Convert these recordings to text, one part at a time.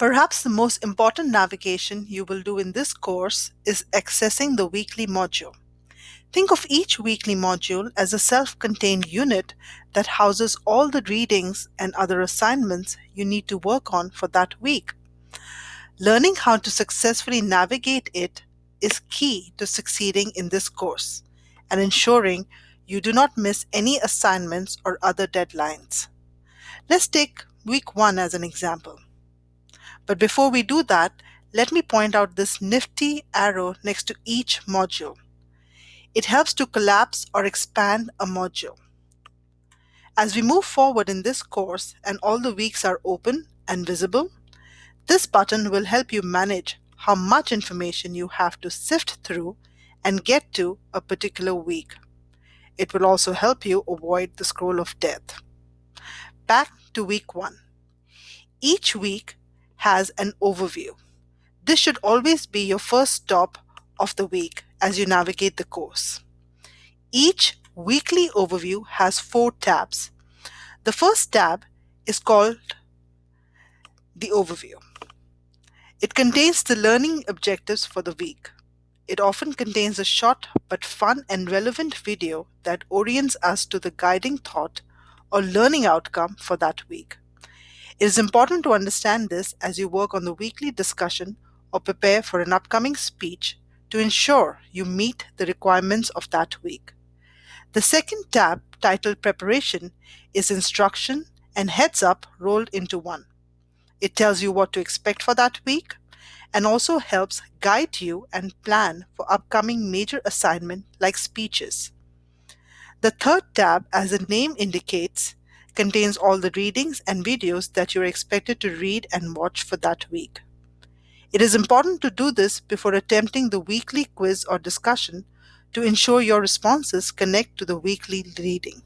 Perhaps the most important navigation you will do in this course is accessing the weekly module. Think of each weekly module as a self-contained unit that houses all the readings and other assignments you need to work on for that week. Learning how to successfully navigate it is key to succeeding in this course and ensuring you do not miss any assignments or other deadlines. Let's take week one as an example. But before we do that, let me point out this nifty arrow next to each module. It helps to collapse or expand a module. As we move forward in this course and all the weeks are open and visible, this button will help you manage how much information you have to sift through and get to a particular week. It will also help you avoid the scroll of death. Back to week one. Each week has an overview. This should always be your first stop of the week as you navigate the course. Each weekly overview has four tabs. The first tab is called the overview. It contains the learning objectives for the week. It often contains a short but fun and relevant video that orients us to the guiding thought or learning outcome for that week. It is important to understand this as you work on the weekly discussion or prepare for an upcoming speech to ensure you meet the requirements of that week. The second tab, titled Preparation, is instruction and heads up rolled into one. It tells you what to expect for that week and also helps guide you and plan for upcoming major assignment like speeches. The third tab, as the name indicates, contains all the readings and videos that you're expected to read and watch for that week. It is important to do this before attempting the weekly quiz or discussion to ensure your responses connect to the weekly reading.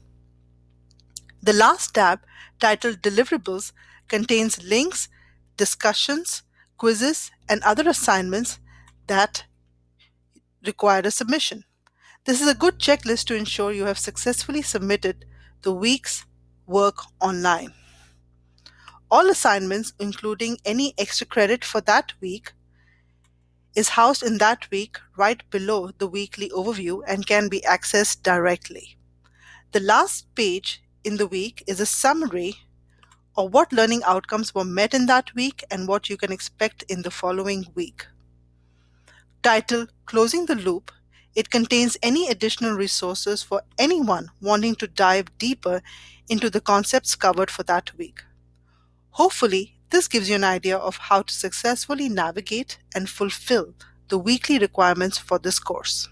The last tab, titled Deliverables, contains links, discussions, quizzes, and other assignments that require a submission. This is a good checklist to ensure you have successfully submitted the week's work online. All assignments, including any extra credit for that week, is housed in that week right below the weekly overview and can be accessed directly. The last page in the week is a summary of what learning outcomes were met in that week and what you can expect in the following week. Title Closing the Loop it contains any additional resources for anyone wanting to dive deeper into the concepts covered for that week. Hopefully, this gives you an idea of how to successfully navigate and fulfill the weekly requirements for this course.